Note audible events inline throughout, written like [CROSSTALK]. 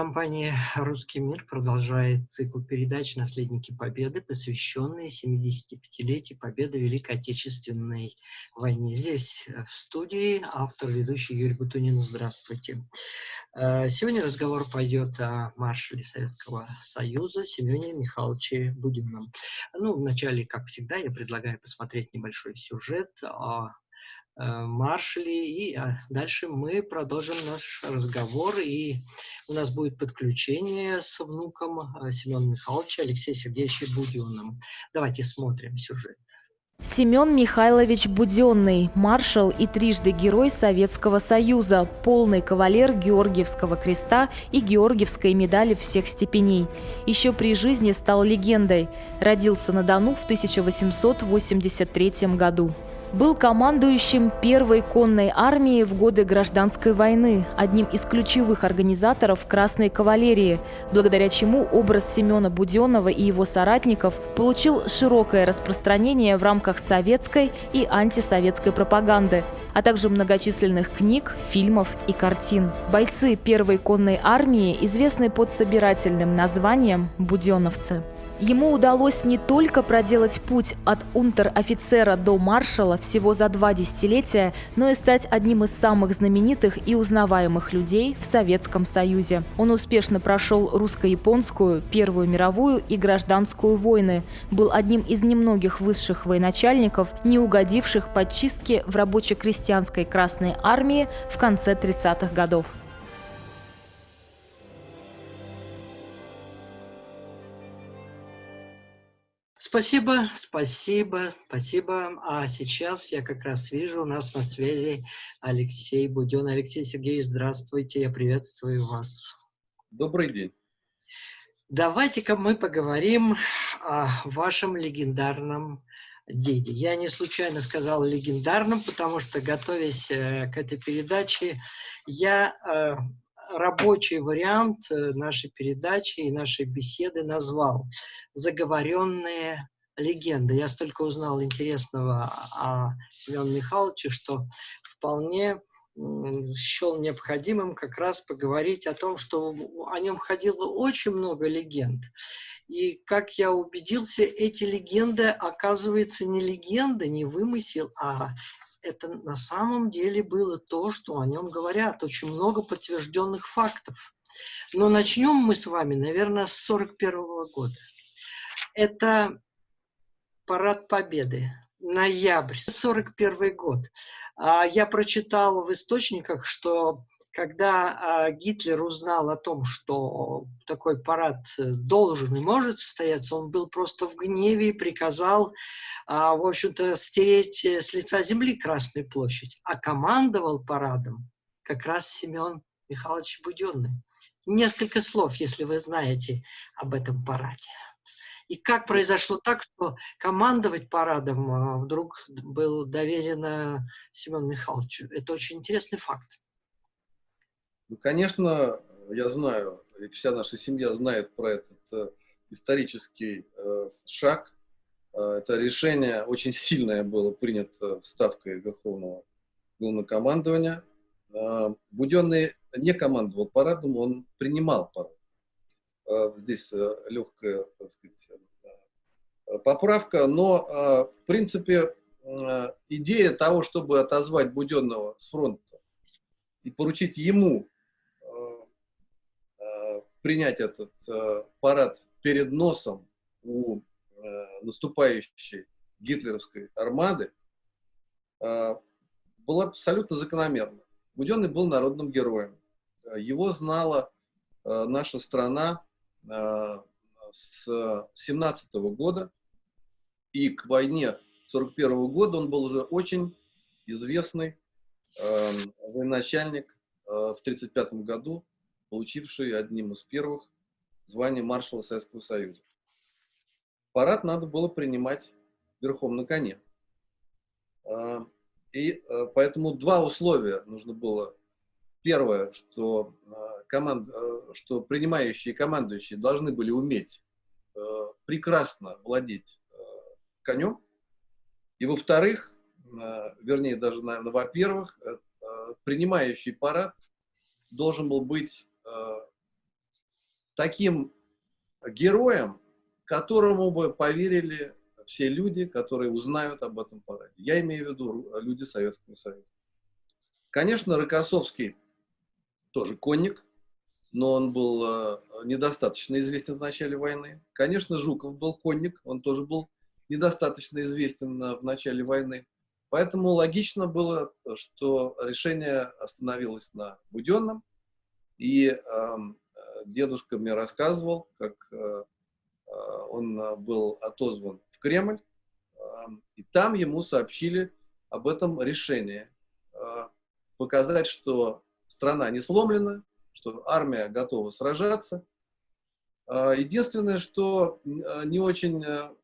Телерадиокомпания «Русский мир» продолжает цикл передач «Наследники Победы», посвященные 75-летию Победы в Великой Отечественной войне. Здесь э, в студии автор, ведущий Юрий Бутунин. Здравствуйте. Э, сегодня разговор пойдет о маршале Советского Союза Семене Михайловиче Буденном. Ну, вначале, как всегда, я предлагаю посмотреть небольшой сюжет о Э, маршали. И а, дальше мы продолжим наш разговор. И у нас будет подключение с внуком э, Семена Михайловича Алексеем Сергеевичем Буденным. Давайте смотрим сюжет. Семен Михайлович Буденный, маршал и трижды герой Советского Союза, полный кавалер Георгиевского креста и Георгиевской медали всех степеней. Еще при жизни стал легендой. Родился на Дону в 1883 году. Был командующим первой конной армии в годы Гражданской войны, одним из ключевых организаторов Красной кавалерии, благодаря чему образ Семена Буденного и его соратников получил широкое распространение в рамках советской и антисоветской пропаганды, а также многочисленных книг, фильмов и картин. Бойцы первой конной армии известны под собирательным названием «буденовцы». Ему удалось не только проделать путь от унтер-офицера до маршала всего за два десятилетия, но и стать одним из самых знаменитых и узнаваемых людей в Советском Союзе. Он успешно прошел русско-японскую, Первую мировую и гражданскую войны, был одним из немногих высших военачальников, не угодивших под чистки в рабоче-крестьянской Красной армии в конце 30-х годов. Спасибо, спасибо, спасибо. А сейчас я как раз вижу, у нас на связи Алексей Буден. Алексей Сергеевич, здравствуйте, я приветствую вас. Добрый день. Давайте-ка мы поговорим о вашем легендарном деде. Я не случайно сказал легендарном, потому что, готовясь э, к этой передаче, я э, рабочий вариант э, нашей передачи и нашей беседы назвал «Заговоренные легенды». Я столько узнал интересного о Семене Михайловиче, что вполне счел необходимым как раз поговорить о том, что о нем ходило очень много легенд. И, как я убедился, эти легенды, оказывается, не легенды, не вымысел, а это на самом деле было то, что о нем говорят. Очень много подтвержденных фактов. Но начнем мы с вами, наверное, с 41 -го года. Это парад Победы, ноябрь, 41 год. А, я прочитал в источниках, что когда а, Гитлер узнал о том, что такой парад э, должен и может состояться, он был просто в гневе и приказал, а, в общем-то, стереть э, с лица земли Красную площадь. А командовал парадом как раз Семен Михайлович Буденный. Несколько слов, если вы знаете об этом параде. И как произошло так, что командовать парадом а, вдруг был доверено Семену Михайловичу? Это очень интересный факт. Ну, конечно, я знаю, и вся наша семья знает про этот э, исторический э, шаг. Э, это решение очень сильное было принято ставкой Верховного главнокомандования. Э, Буденный не командовал парадом, он принимал парад. Э, здесь э, легкая, так сказать, э, поправка, но, э, в принципе, э, идея того, чтобы отозвать Буденного с фронта и поручить ему принять этот э, парад перед носом у э, наступающей гитлеровской армады э, было абсолютно закономерно. Буденный был народным героем. Его знала э, наша страна э, с 17 -го года, и к войне 41 -го года он был уже очень известный э, военачальник. Э, в 1935 году получивший одним из первых звание маршала Советского Союза. Парад надо было принимать верхом на коне. А, и а, поэтому два условия нужно было. Первое, что, а, команд, что принимающие и командующие должны были уметь прекрасно владеть конем. И во-вторых, вернее, даже, наверное, во-первых, принимающий парад должен был быть Э, таким героем, которому бы поверили все люди, которые узнают об этом параде. Я имею в виду люди Советского Союза. Конечно, Рокоссовский тоже конник, но он был э, недостаточно известен в начале войны. Конечно, Жуков был конник, он тоже был недостаточно известен в начале войны. Поэтому логично было, что решение остановилось на Буденном. И э, дедушка мне рассказывал, как э, э, он был отозван в Кремль, э, и там ему сообщили об этом решении. Э, показать, что страна не сломлена, что армия готова сражаться. Э, единственное, что э, не очень э,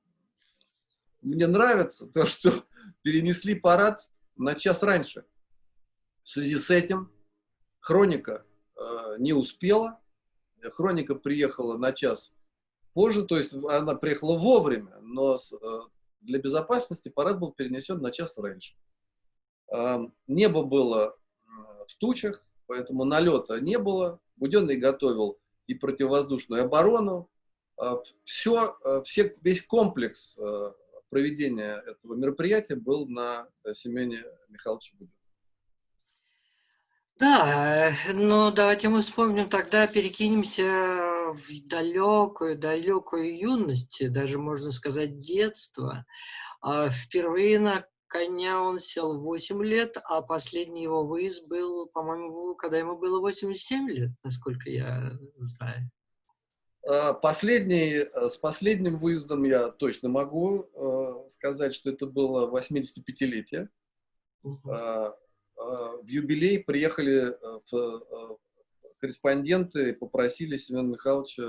мне нравится, [LAUGHS] то, что перенесли парад на час раньше. В связи с этим хроника э, не успела, хроника приехала на час позже, то есть она приехала вовремя, но э, для безопасности парад был перенесен на час раньше. Э, небо было в тучах, поэтому налета не было. Буденный готовил и противовоздушную оборону. Э, все, э, все, весь комплекс э, проведения этого мероприятия был на э, Семене Михайловиче Буденном. Да, э, но давайте мы вспомним тогда, перекинемся в далекую, далекую юность, даже можно сказать детство. А впервые на коня он сел 8 лет, а последний его выезд был, по-моему, когда ему было 87 лет, насколько я знаю. А, последний, э, с последним выездом я точно могу э, сказать, что это было 85-летие. Uh -huh. А, а, в юбилей приехали э, в, корреспонденты и попросили Семена Михайловича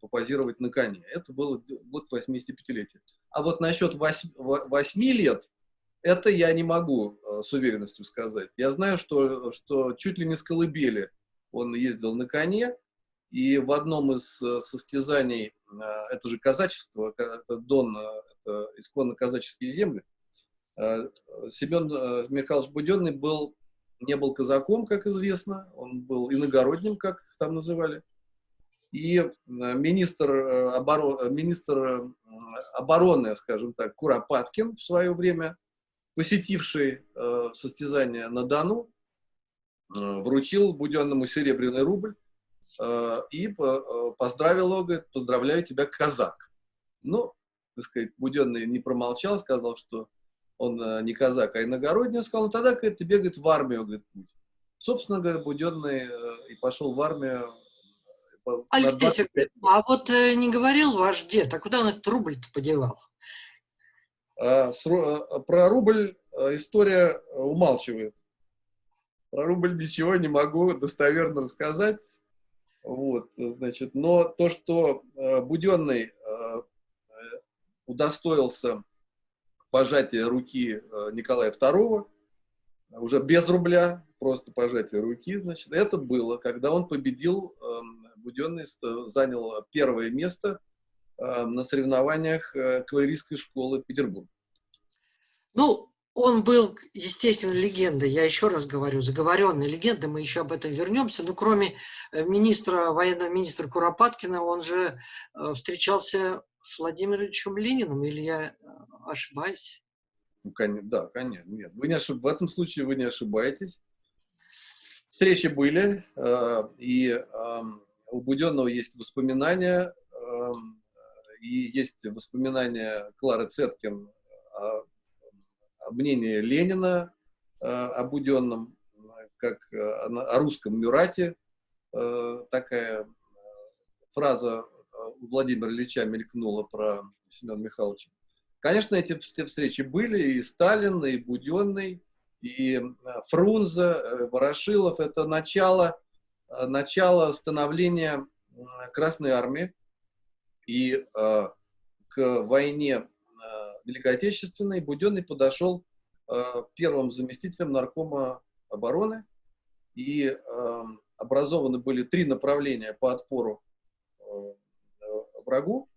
попозировать на коне. Это было год 85-летия. А вот насчет 8, 8 лет, это я не могу с уверенностью сказать. Я знаю, что, что чуть ли не с колыбели он ездил на коне, и в одном из э, состязаний, э, это же казачество, Дон, э, это исконно казаческие земли, Семен Михайлович Буденный был, не был казаком, как известно, он был иногородним, как там называли. И министр, оборон, министр обороны, скажем так, Куропаткин в свое время, посетивший состязание на Дону, вручил Буденному серебряный рубль, Э, и э, поздравил его, говорит, поздравляю тебя, казак. Ну, так сказать, Буденный не промолчал, сказал, что он э, не казак, а иногородний, он сказал, ну тогда, говорит, тебе, говорит, в армию, говорит, путь. Собственно говоря, Буденный и пошел в армию. Алексей Сергеевич, а вот не говорил ваш дед, а куда он этот рубль-то подевал? А, про рубль история умалчивает. Про рубль ничего не могу достоверно рассказать. Вот, значит, но то, что э, Буденный э, удостоился пожатия руки э, Николая II, уже без рубля, просто пожатие руки, значит, это было, когда он победил, э, Буденный занял первое место э, на соревнованиях э, кавалерийской школы Петербурга. Ну, он был, естественно, легендой, я еще раз говорю, заговоренной легендой, мы еще об этом вернемся, но кроме э, министра, военного министра Куропаткина, он же встречался с Владимиром Ильичем Лениным, или я э, ошибаюсь? Ну, конечно, да, конечно, нет, вы не ошиб... в этом случае вы не ошибаетесь. Встречи были, и эм, у Буденного есть воспоминания, эм, и есть воспоминания Клары Цеткин мнение Ленина э, о Буденном, как э, о русском Мюрате, э, такая фраза у Владимира Ильича мелькнула про Семена Михайловича. Конечно, эти встречи были, и Сталин, и Буденный, и Фрунзе, Ворошилов. Это начало, начало становления Красной Армии. И к войне Великой Отечественной Буденный подошел э, первым заместителем наркома обороны, и э, образованы были три направления по отпору э, врагу.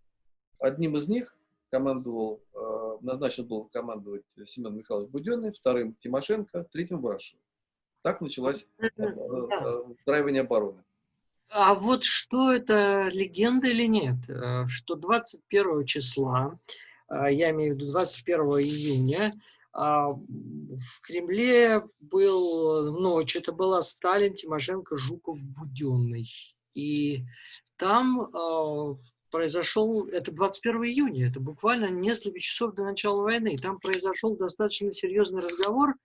Одним из них командовал, э, назначен был командовать Семен Михайлович Буденный, вторым Тимошенко, третьим Ворошилов. Так началось э, устраивание обороны. А вот что это, легенда или нет? Э, что 21 числа, я имею в виду 21 июня, а, в Кремле был ночь, это была Сталин, Тимошенко, Жуков, Буденный. И там произошел, это 21 июня, это буквально несколько часов до начала войны, там произошел достаточно серьезный разговор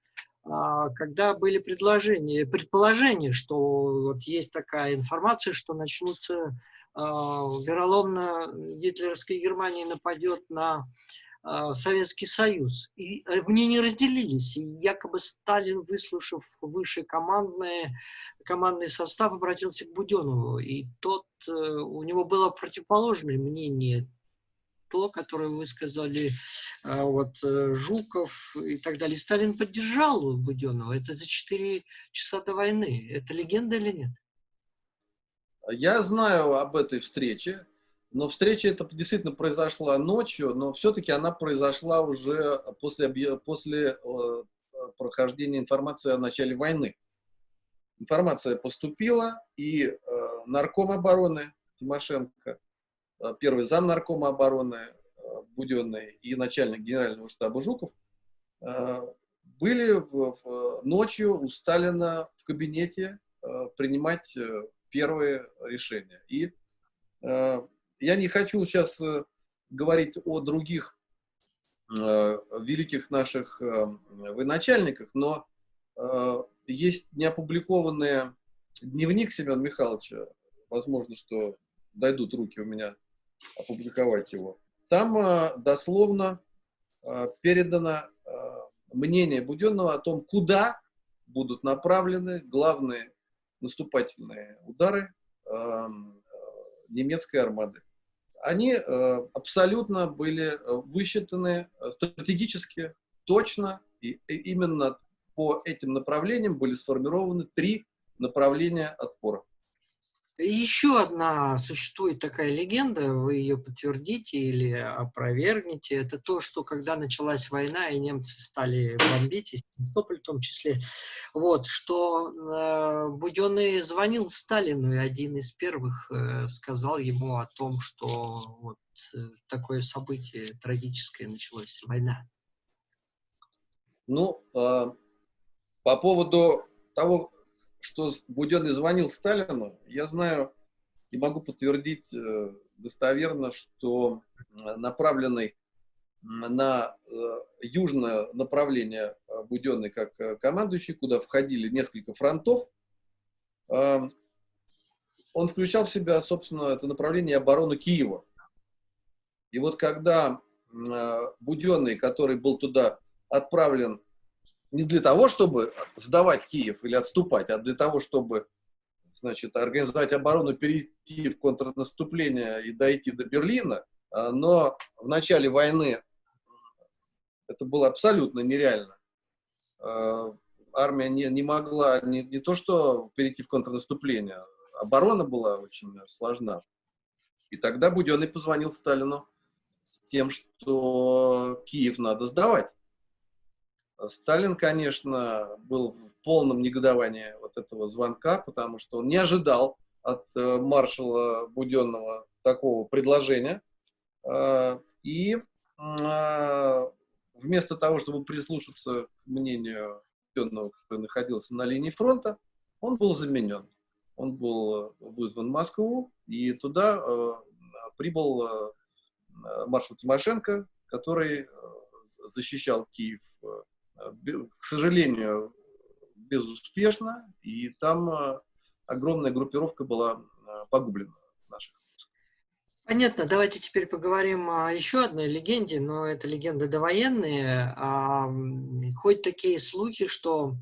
а, когда были предложения, предположения, что вот есть такая информация, что начнутся а, вероломно гитлеровская Германия нападет на Советский Союз. И э, мнения разделились. И якобы Сталин, выслушав высший командный, командный состав, обратился к Буденову. И тот, э, у него было противоположное мнение то, которое высказали а, вот, э, Жуков и так далее. Сталин поддержал Буденного. Это за 4 часа до войны. Это легенда или нет? Я знаю об этой встрече, но встреча эта действительно произошла ночью, но все-таки она произошла уже после, после э, прохождения информации о начале войны. Информация поступила, и э, нарком обороны Тимошенко Э, первый зам наркома обороны э, Буденный и начальник генерального штаба Жуков э, были ночью у Сталина в кабинете принимать первые решения. И я не хочу сейчас говорить о других великих наших военачальниках, но есть неопубликованный дневник Семена Михайловича, возможно, что дойдут руки у меня опубликовать его. Там э, дословно э, передано э, мнение Буденного о том, куда будут направлены главные наступательные удары немецкой армады. Они абсолютно были высчитаны стратегически точно, и именно по этим направлениям были сформированы три направления отпора. Еще одна существует такая легенда, вы ее подтвердите или опровергнете. Это то, что когда началась война и немцы стали бомбить, и Севастополь в том числе, вот, что э, Буденный звонил Сталину, и один из первых э, сказал ему о том, что вот э, такое событие трагическое началось, война. Ну, э, по поводу того, что Буденный звонил Сталину, я знаю и могу подтвердить э, достоверно, что направленный на э, южное направление э, Буденный как командующий, куда входили несколько фронтов, он включал в себя, собственно, это направление обороны Киева. И вот когда Буденный, который был туда отправлен не для того, чтобы сдавать Киев или отступать, а для того, чтобы значит, организовать оборону, перейти в контрнаступление и дойти до Берлина, а, но в начале войны это было абсолютно нереально. А, армия не, не могла не, не то что перейти в контрнаступление, оборона была очень сложна. И тогда Буденный позвонил Сталину с тем, что Киев надо сдавать. Сталин, конечно, был в полном негодовании вот этого звонка, потому что он не ожидал от э, маршала Буденного такого предложения. Э, и э, вместо того, чтобы прислушаться к мнению Буденного, который находился на линии фронта, он был заменен. Он был вызван в Москву, и туда прибыл маршал Тимошенко, который защищал Киев Э, к сожалению, безуспешно, и там э, огромная группировка была э, погублена наших. Понятно, давайте теперь поговорим о еще одной легенде, но это легенды довоенные. А, ходят такие слухи, что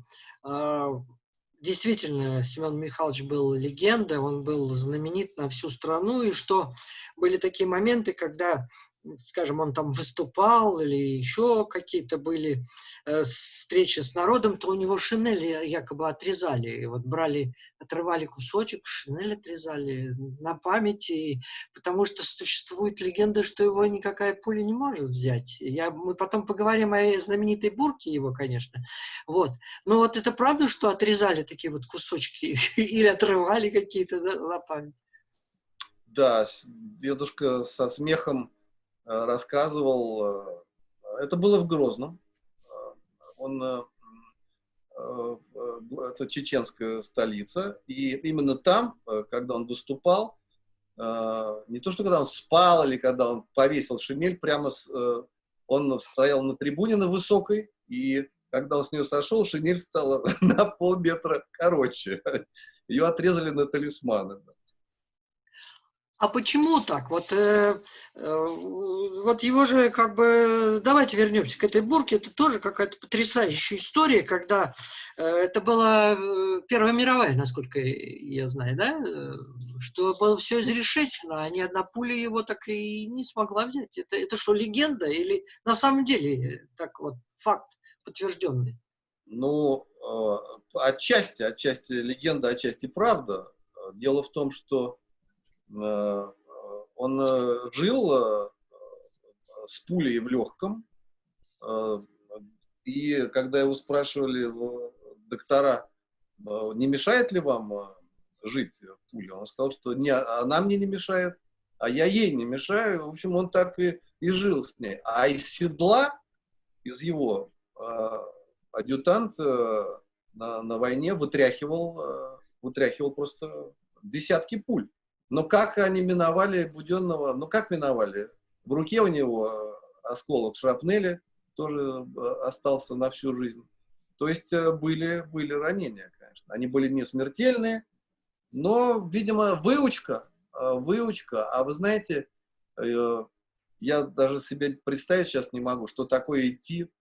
действительно Семен Михайлович был легендой, он был знаменит на всю страну, и что были такие моменты, когда скажем, он там выступал или еще какие-то были э, встречи с народом, то у него шинели якобы отрезали. Вот брали, отрывали кусочек, шинель отрезали на памяти, потому что существует легенда, что его никакая пуля не может взять. Я, мы потом поговорим о знаменитой бурке его, конечно. Вот. Но вот это правда, что отрезали такие вот кусочки [LAUGHS] или отрывали какие-то на память? Да, дедушка со смехом Э, рассказывал, э, это было в Грозном, э, он, это чеченская столица, и именно там, когда он выступал, не то, что когда он спал или когда он повесил шинель, прямо с, он стоял на трибуне на высокой, и когда он с нее сошел, шинель стала [LAUGHS] на полметра короче. Ее отрезали на талисманы. А почему так? Вот, э, э, вот его же как бы... Давайте вернемся к этой бурке. Это тоже какая-то потрясающая история, когда э, это была э, Первая мировая, насколько я знаю, да? Э, что было все изрешечено, а ни одна пуля его так и не смогла взять. Это, это что, легенда или на самом деле так вот факт подтвержденный? Ну, э, отчасти, отчасти легенда, отчасти правда. Дело в том, что он э, жил э, с пулей в легком, и когда его спрашивали доктора, не мешает ли вам жить пуля, он сказал, что не, она мне не мешает, а я ей не мешаю. В общем, он так и, и жил с ней. А из седла, из его адъютант на, на войне вытряхивал, вытряхивал просто десятки пуль. Но как они миновали Буденного? Ну, как миновали? В руке у него э, осколок шрапнели, тоже э, остался на всю жизнь. То есть э, были, были ранения, конечно. Они были не смертельные, но, видимо, выучка, выучка. А вы знаете, я даже себе представить сейчас не могу, что такое идти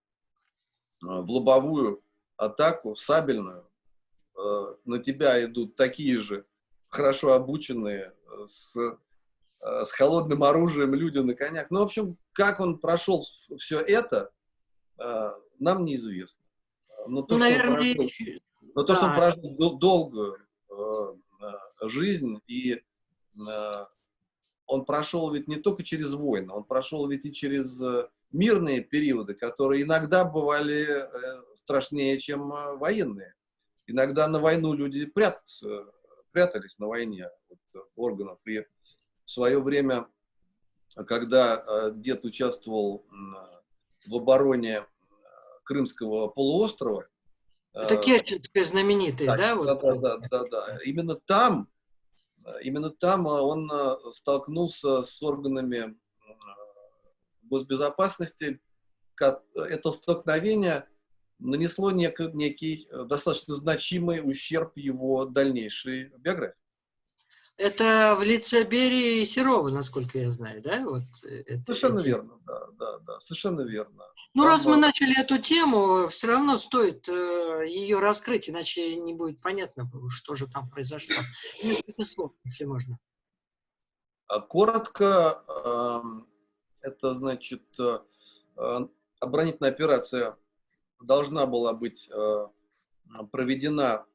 в лобовую атаку, сабельную. На тебя идут такие же хорошо обученные, э, с, э, с холодным оружием люди на конях. Ну, в общем, как он прошел все это, э, нам неизвестно. Но то, ну, наверное, что он прожил, но то, да. что он прожил долгую жизнь, и он прошел ведь не только через войны, он прошел ведь и через мирные периоды, которые иногда бывали страшнее, чем военные. Иногда на войну люди прятаться прятались на войне от органов. И в свое время, когда э, дед участвовал в обороне э, Крымского полуострова, это э, Керченская знаменитая, да? Да, вот. да, да, да, да. Именно там, именно там он столкнулся с органами госбезопасности. Это столкновение нанесло нек, некий э, достаточно значимый ущерб его дальнейшей биографии. Это в лице Берии и Серова, насколько я знаю, да? Вот э, это, совершенно эти... верно, да, да, да, совершенно верно. Ну, Там, раз мы начали эту тему, все равно стоит э, ее раскрыть, иначе не будет понятно, что же там произошло. Несколько слов, если можно. А коротко, э, это значит э, э оборонительная операция должна была быть э, проведена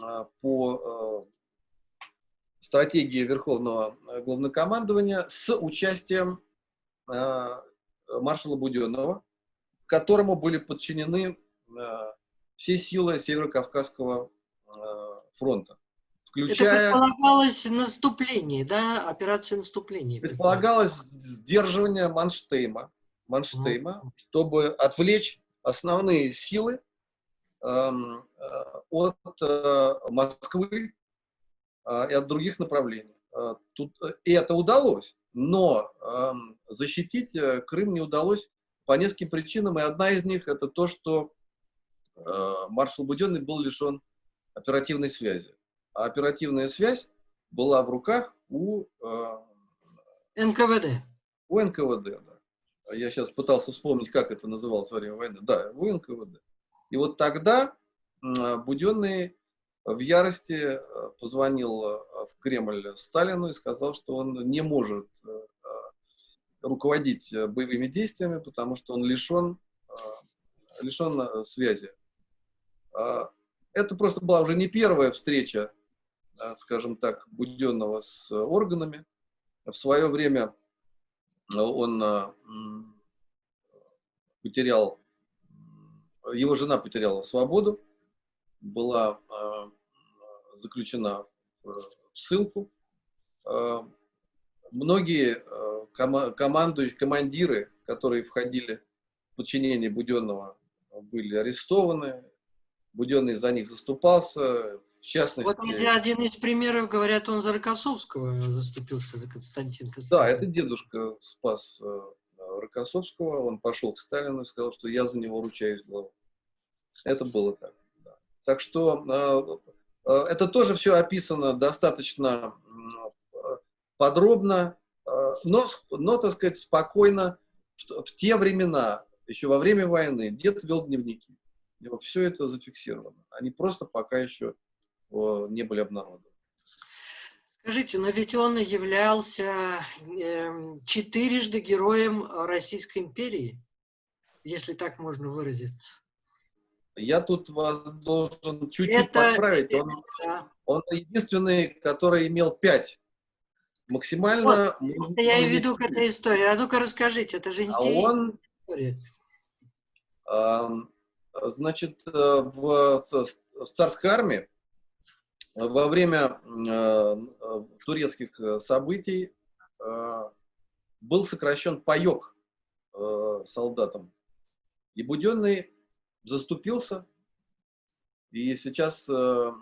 э, по э, стратегии Верховного Главнокомандования с участием маршала Буденного, которому были подчинены все силы Северо-Кавказского фронта. Включая... Это предполагалось наступление, да, операция наступления. Предполагалось сдерживание Манштейма, Манштейма, mm -hmm. чтобы отвлечь основные силы эм, э, от э, Москвы э, и от других направлений. Тут, и это удалось, но эм, защитить Крым не удалось по нескольким причинам, и одна из них это то, что маршал Буденный был лишен оперативной связи. А оперативная связь была в руках у НКВД. У НКВД, да я сейчас пытался вспомнить, как это называлось во время войны, да, в НКВД. И вот тогда Буденный в ярости позвонил в Кремль Сталину и сказал, что он не может руководить боевыми действиями, потому что он лишен, лишен связи. Это просто была уже не первая встреча, скажем так, Буденного с органами. В свое время он потерял, его жена потеряла свободу, была э, заключена в ссылку. Э, многие э, ком командующие, командиры, которые входили в подчинение Буденного, были арестованы. Буденный за них заступался, в частности... Вот один из примеров, говорят, он за Рокоссовского заступился, за Константин Константин. Да, это дедушка спас Рокоссовского, он пошел к Сталину и сказал, что я за него ручаюсь главой. Это было так. Да. Так что э, э, это тоже все описано достаточно э, подробно, э, но, но, так сказать, спокойно в, в те времена, еще во время войны, дед вел дневники. Все это зафиксировано. Они просто пока еще э, не были обнародованы. Скажите, но ведь он являлся э, четырежды героем Российской империи, если так можно выразиться. Я тут вас должен чуть-чуть подправить. Он, да. он единственный, который имел пять. Максимально... Вот, это я и веду к этой истории. А ну-ка расскажите, это же а интересная а он, история. Э, значит, в, в царской армии во время э, турецких э, событий э, был сокращен паек э, солдатам. И Буденный заступился, и сейчас э,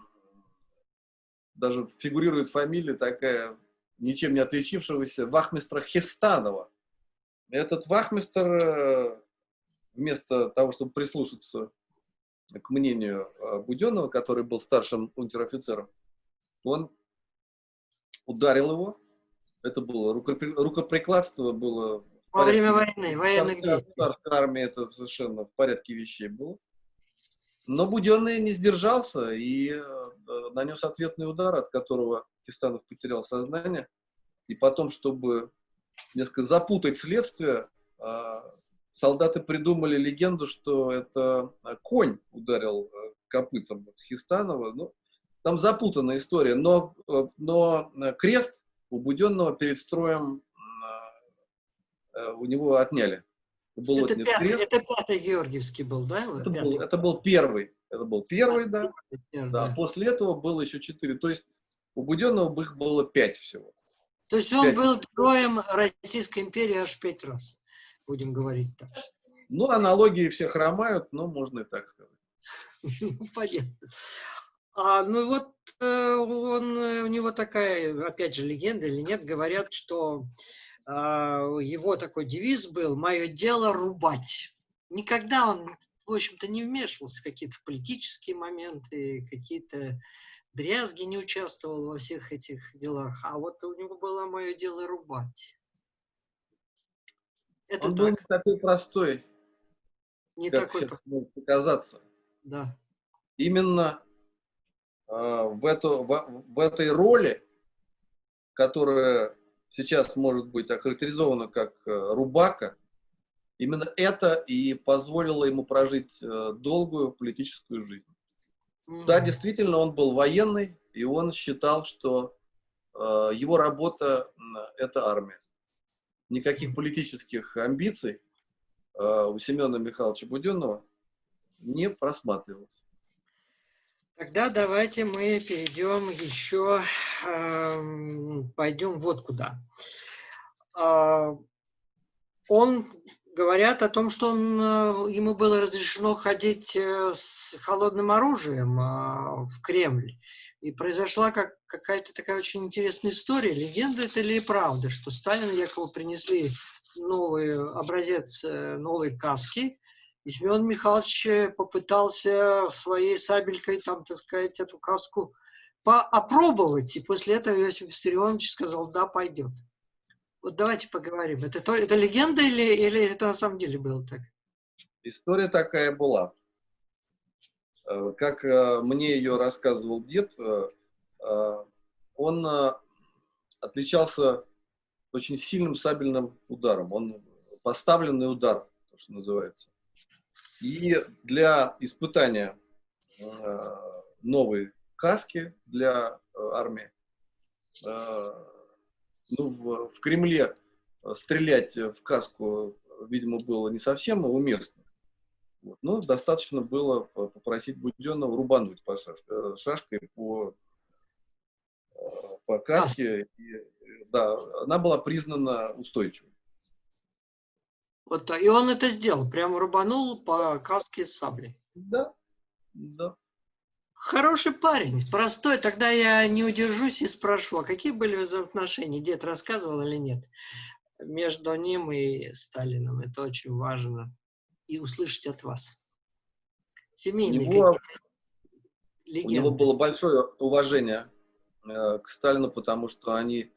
даже фигурирует фамилия такая, ничем не отличившегося, вахмистра Хестанова. Этот вахмистр, э, вместо того, чтобы прислушаться к мнению а, Буденного, который был старшим унтер-офицером, он ударил его. Это было рукоприкладство было... Во время войны, военных действий. Царской армии это совершенно в порядке вещей было. Но Буденный не сдержался и э, нанес ответный удар, от которого Кистанов потерял сознание. И потом, чтобы несколько запутать следствие, а, солдаты придумали легенду, что это а, конь ударил э, копытом Хистанова. Ну, там запутанная история, но, э, но э, крест у Буденного перед строем у него отняли. Был это, пятый, крест. это пятый Георгиевский был, да? это, был, это был первый. Это был первый, да. Первый, да. да. После этого было еще четыре. То есть у Буденного их было пять всего. То есть он 5. был героем Российской империи аж пять раз будем говорить так. Ну, аналогии все хромают, но можно и так сказать. [LAUGHS] Ну, понятно. А, ну вот э, он, у него такая, опять же, легенда или нет, говорят, что а, его такой девиз был «Мое дело рубать». Никогда он, в общем-то, не вмешивался в какие-то политические моменты, какие-то дрязги, не участвовал во всех этих делах. А вот у него было «Мое дело рубать». Это Он так. был не такой простой, не как такой сейчас может показаться. Да. Именно э, в, эту, в, в этой роли, которая сейчас может быть охарактеризована как э, рубака, именно это и позволило ему прожить э, долгую политическую жизнь. Mm Да, действительно, он был военный, и он считал, что э, его работа – это армия никаких политических амбиций э, у Семена Михайловича Буденного не просматривалось. Тогда давайте мы перейдем еще, э, пойдем вот куда. Э, он, говорят о том, что он, э, ему было разрешено ходить э, с холодным оружием э, в Кремль. И произошла как, какая-то такая очень интересная история. Легенда это или правда, что Сталин якобы принесли новый образец э, новой каски, и Семен Михайлович э, попытался своей сабелькой, там, так сказать, эту каску опробовать. И после этого Иосиф Виссарионович сказал, да, пойдет. Вот давайте поговорим. Это, то, это легенда или, или это на самом деле было так? История такая была. Как мне ее рассказывал дед, он отличался очень сильным сабельным ударом. Он поставленный удар, то, что называется. И для испытания э, новой каски для э, армии, э, ну, в, в Кремле стрелять в каску, видимо, было не совсем уместно. Вот. Но достаточно было попросить Буденного рубануть по шаш... шашкой по, по каске. И, да, она была признана устойчивой. Вот, и он это сделал, прямо рубанул по каске саблей. Да, да. Хороший парень, простой. Тогда я не удержусь и спрошу, а какие были взаимоотношения? Дед рассказывал или нет? Между ним и Сталином. Это очень важно. И услышать от вас. Семейные него, у него было большое уважение э, к Сталину, потому что они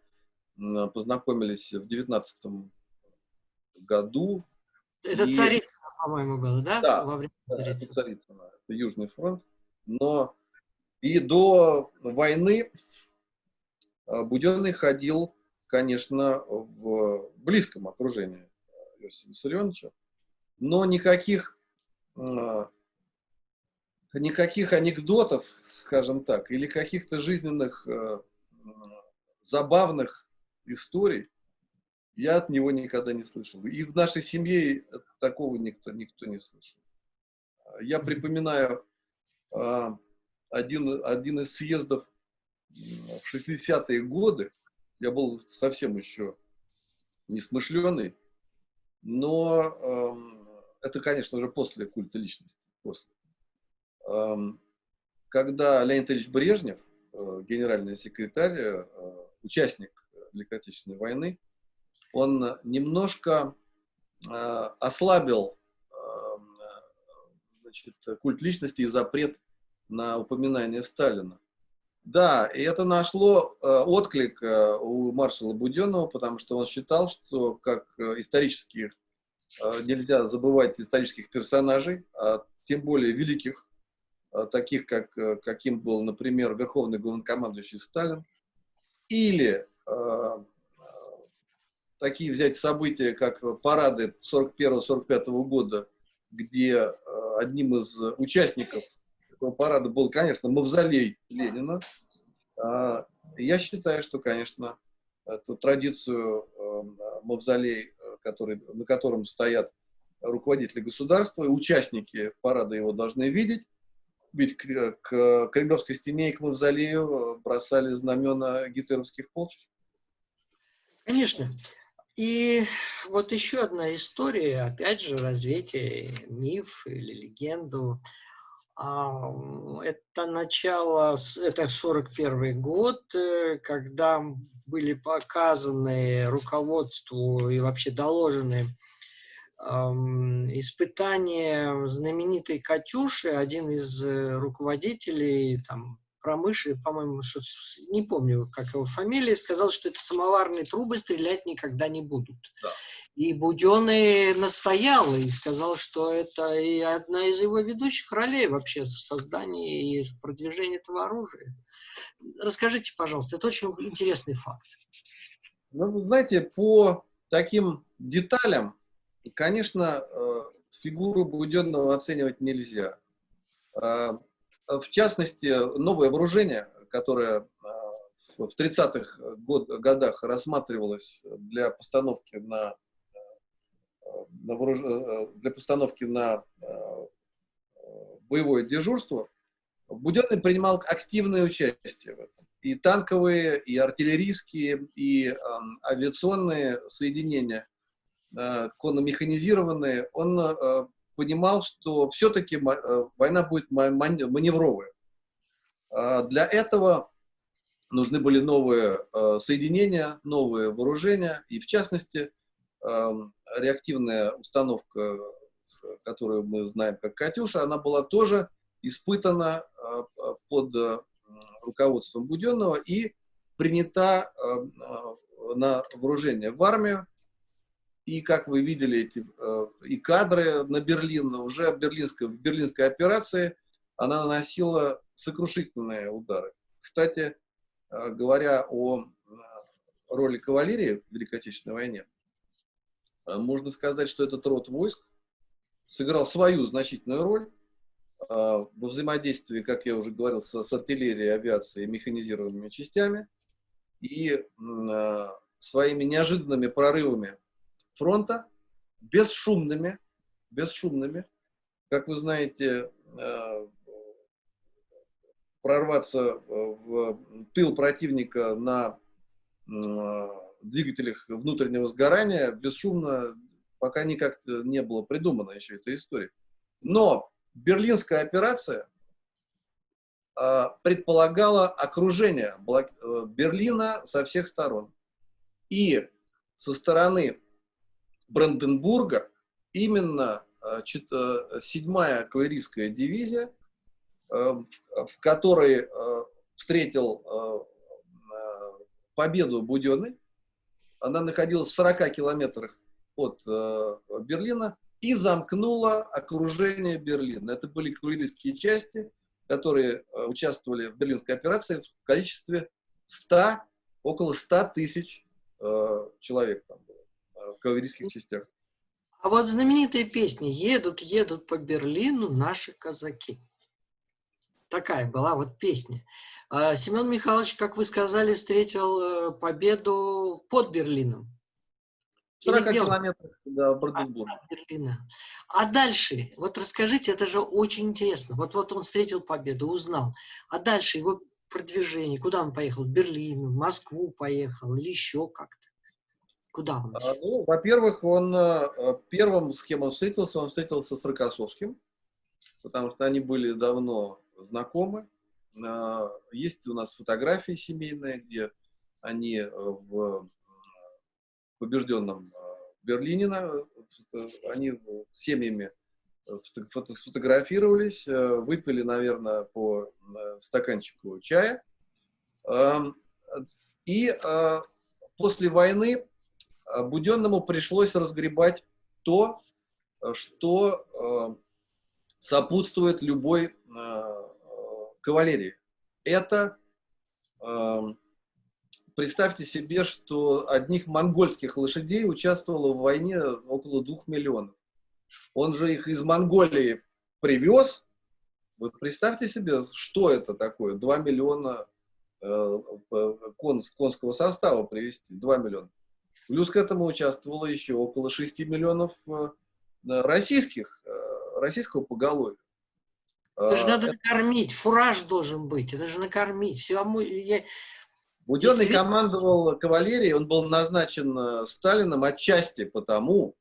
э, познакомились в 19 году. Это и... Царицына, по-моему, было, да? Да, Во время да это Царицына, это Южный фронт. Но и до войны э, Буденный ходил, конечно, в близком окружении Иосифа Виссарионовича, но никаких, э, никаких анекдотов, скажем так, или каких-то жизненных э, забавных историй я от него никогда не слышал. И в нашей семье такого никто, никто не слышал. Я припоминаю а, один, один из съездов в 60-е годы. Я был совсем еще несмышленый, но э, это, конечно же, после культа личности. После. Э, когда Леонид Ильич Брежнев, э, генеральный секретарь, э, участник Великой Отечественной войны, он немножко э, ослабил э, значит, культ личности и запрет на упоминание Сталина. Да, и это нашло отклик у маршала Буденного, потому что он считал, что как исторических нельзя забывать исторических персонажей, а тем более великих, э, таких как э, каким был, например, верховный главнокомандующий Сталин, или э, такие взять события, как парады 41-45 года, где э, одним из участников этого парада был, конечно, мавзолей Ленина. Я считаю, что, конечно, эту традицию э, мавзолей, который, на котором стоят руководители государства, и участники парада его должны видеть, ведь к, к Кремлевской стене и к мавзолею бросали знамена гитлеровских полчищ. Конечно. И вот еще одна история, опять же, развитие миф или легенду. Это начало, это 41 год, э, когда были показаны руководству и вообще доложены испытания знаменитой «Катюши», один из э, руководителей там, промышленный, по-моему, не помню, как его фамилия, сказал, что это самоварные трубы стрелять никогда не будут. Да. И Буденный настоял и сказал, что это и одна из его ведущих ролей вообще в создании и продвижении этого оружия. Расскажите, пожалуйста, это очень интересный факт. Ну, знаете, по таким деталям, конечно, э, фигуру Буденного оценивать нельзя. А, в частности, новое вооружение, которое а, в 30-х год, годах рассматривалось для постановки на. Для постановки на а, боевое дежурство, Буденный принимал активное участие в этом. И танковые, и артиллерийские, и э, авиационные соединения, э, конно-механизированные, он э, понимал, что все-таки э, война будет маневровая. А для этого нужны были новые э, соединения, новые вооружения, и в частности эм, реактивная установка, которую мы знаем как «Катюша», она была тоже испытана э, под руководством Буденного и принята на вооружение в армию и, как вы видели, эти, э, и кадры на Берлин, уже в берлинской, в берлинской операции она наносила сокрушительные удары. Кстати, э, говоря о э, роли кавалерии в Великой Отечественной войне, э, можно сказать, что этот род войск сыграл свою значительную роль во взаимодействии, как я уже говорил, с, с артиллерией, авиацией, механизированными частями и своими неожиданными прорывами фронта, бесшумными, бесшумными. Как вы знаете, прорваться э, в тыл противника на э, двигателях внутреннего сгорания бесшумно пока никак не было придумано еще этой истории. Но берлинская операция э, предполагала окружение Берлина со всех сторон. И со стороны Бранденбурга именно 7-я кавалерийская дивизия Э, в которой э, встретил э, победу Буденный. Она находилась в 40 километрах от Берлина и замкнула окружение Берлина. Это были кавалерийские части, которые участвовали в берлинской операции в количестве 100, около 100 тысяч человек там было, в кавалерийских частях. А вот знаменитые песни «Едут, едут по Берлину наши казаки» такая была вот песня. А Семен Михайлович, как вы сказали, встретил э, победу под Берлином. 40 километров до Бранденбурга. А, Берлина. А дальше, вот расскажите, это же очень интересно. Вот, вот он встретил победу, узнал. А дальше его продвижение, куда он поехал? В Берлин, в Москву поехал или еще как-то? Куда он? А, ну, Во-первых, он э, первым, с кем он встретился, он встретился с Рокоссовским, потому что они были давно знакомы. А, есть у нас фотографии семейные, где они э, в побежденном э, Берлине, э, они семьями сфотографировались, выпили, наверное, по стаканчику чая. И после войны Буденному пришлось разгребать то, что сопутствует любой кавалерии. Это, э, представьте себе, что одних монгольских лошадей участвовало в войне около двух миллионов. Он же их из Монголии привез. Вот представьте себе, что это такое, 2 миллиона э, кон, конского состава привезти, 2 миллиона. Плюс к этому участвовало еще около 6 миллионов э, российских, э, российского поголовья. Это же надо накормить, фураж должен быть, это же накормить. Все, а я... Буденный командовал кавалерией, он был назначен э, Сталином отчасти потому,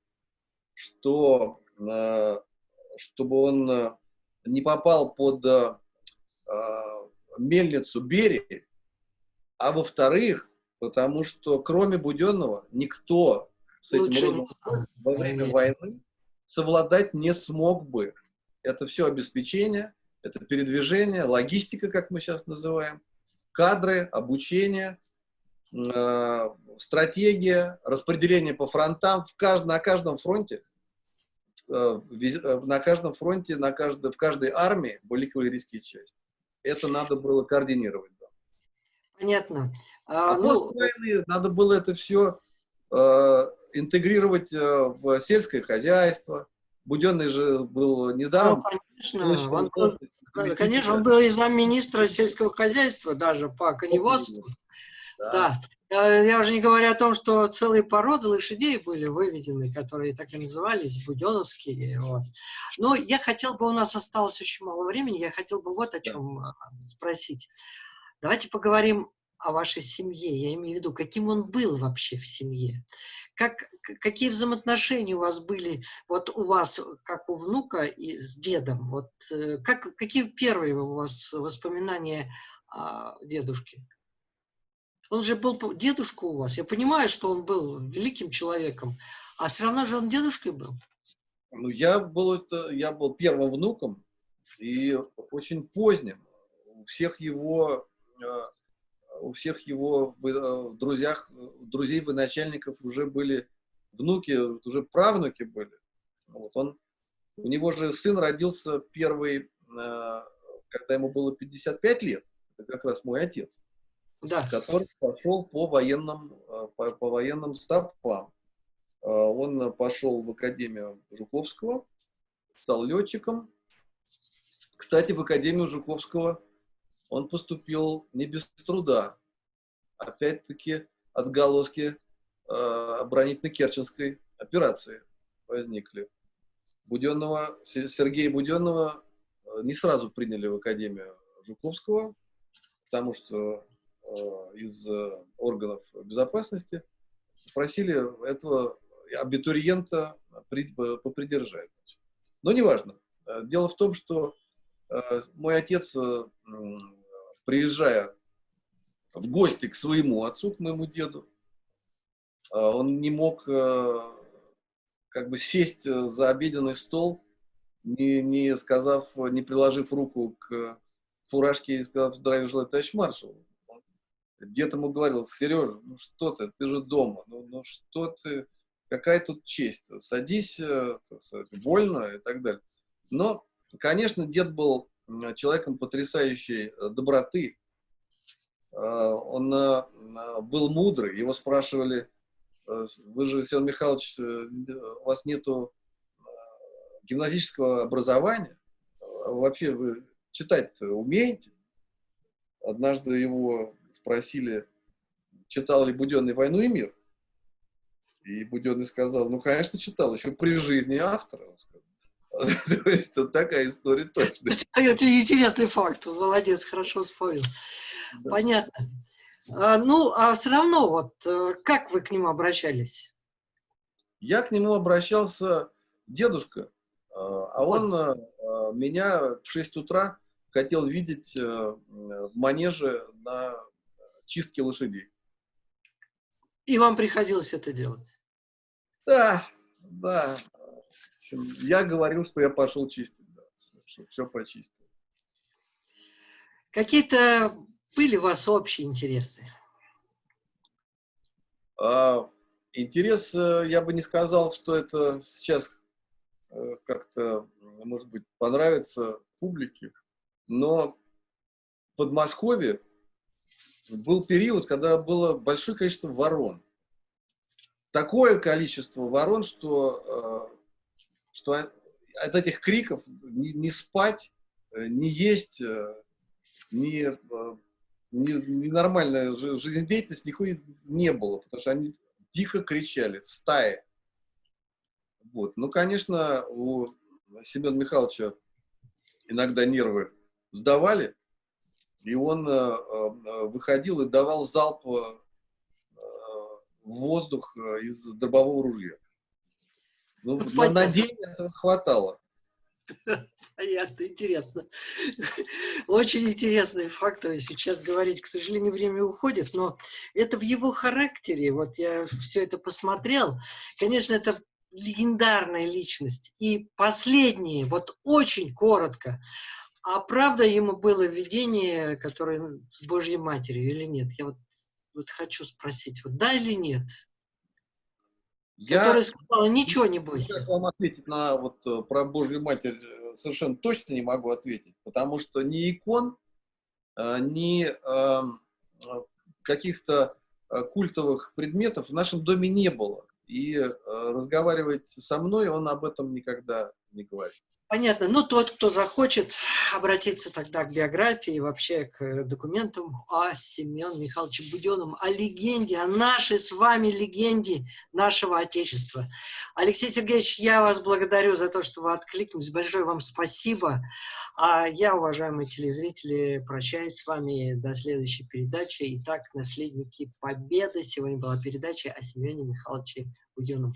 что э, чтобы он э, не попал под мельницу Берии, а во-вторых, потому что кроме Буденного никто с этим родом во время войны совладать не смог бы это все обеспечение, это передвижение, логистика, как мы сейчас называем, кадры, обучение, э, стратегия, распределение по фронтам. В кажд, на каждом фронте, э, э, на каждом фронте, на каждой, в каждой армии были кавалерийские части. Это надо было координировать. Да. Понятно. А, а ну, войны надо было это все э, интегрировать э, в сельское хозяйство, Буденный же был недаром. Ну, конечно, он, был, конечно, он был и замминистра сельского хозяйства даже по коневодству. Да. да. Я уже не говорю о том, что целые породы лошадей были выведены, которые так и назывались, буденовские. Вот. Но я хотел бы, у нас осталось очень мало времени, я хотел бы вот о чем да. спросить. Давайте поговорим о вашей семье. Я имею в виду, каким он был вообще в семье как, какие взаимоотношения у вас были, вот у вас, как у внука и с дедом, вот э, как, какие первые у вас воспоминания о дедушке? Он же был дедушка у вас. Я понимаю, что он был великим человеком, а все равно же он дедушкой был. Ну, я был, я был первым внуком и очень поздним. У всех его э, у всех его э, друзьях, друзей военачальников уже были внуки, уже правнуки были. Вот он, у него же сын родился первый э, когда ему было 55 лет, это как раз мой отец, да. который пошел по военным, э, по, по военным стопам. Э, он пошел в Академию Жуковского, стал летчиком. Кстати, в Академию Жуковского он поступил не без труда. Опять-таки отголоски э, оборонительно-керченской операции возникли. Буденного, Сергея Буденного э, не сразу приняли в Академию Жуковского, потому что э, из э, органов безопасности просили этого абитуриента попридержать. Но неважно. Э, дело в том, что э, мой отец, э, приезжая в гости к своему отцу, к моему деду, он не мог как бы сесть за обеденный стол, не, не сказав, не приложив руку к фуражке и сказав здравия желаю, товарищ маршал. Дед ему говорил, Сережа, ну что ты, ты же дома, ну, ну что ты, какая тут честь, садись вольно и так далее. Но, конечно, дед был человеком потрясающей э, доброты, э, он э, был мудрый, его спрашивали, вы же, Семен Михайлович, у вас нету гимназического образования, вообще вы читать умеете? Однажды его спросили, читал ли Буденный «Войну и мир», и Буденный сказал, ну, конечно, читал, еще при жизни автора. [LAUGHS] То есть такая история точно. Это интересный факт. Молодец, хорошо вспомнил. Понятно. А, ну, а все равно, вот, э, как вы к нему обращались? Я к нему обращался, дедушка, а, а он вот. Э, меня в 6 утра хотел видеть э, в манеже на чистке лошадей. И вам приходилось это делать? Да, да я говорил, что я пошел чистить, да, что все почистил. Какие-то были у вас общие интересы? А, интерес, э, я бы не сказал, что это сейчас э, как-то, может быть, понравится публике, но в Подмосковье был период, когда было большое количество ворон. Такое количество ворон, что э, что от этих криков не, не спать, не есть, не, э, не, не нормальная жизнедеятельность никакой не было, потому что они дико кричали, в стае. Вот. Ну, конечно, у Семена Михайловича иногда нервы сдавали, и он э, выходил и давал залп э, в воздух из дробового ружья. Ну, на, на день этого хватало. [LAUGHS] Понятно, интересно. Очень интересные факты. Сейчас говорить, к сожалению, время уходит, но это в его характере. Вот я все это посмотрел. Конечно, это легендарная личность. И последнее, вот очень коротко. А правда ему было видение, которое с Божьей Матерью или нет? Я вот, вот хочу спросить, вот да или нет? Я, которая сказала, ничего не бойся. Сейчас вам ответить на вот э, про Божью Матерь э, совершенно точно не могу ответить, потому что ни икон, э, ни эм, каких-то культовых предметов в нашем доме не было. И разговаривать со мной он об этом никогда не говорит. Понятно. Ну, тот, кто захочет обратиться тогда к биографии, вообще к документам о Семене Михайловиче Буденном, о легенде, о нашей с вами легенде нашего Отечества. Алексей Сергеевич, я вас благодарю за то, что вы откликнулись. Большое вам спасибо. А я, уважаемые телезрители, прощаюсь с вами до следующей передачи. Итак, наследники Победы. Сегодня была передача о Семене Михайловиче Буденном.